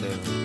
there.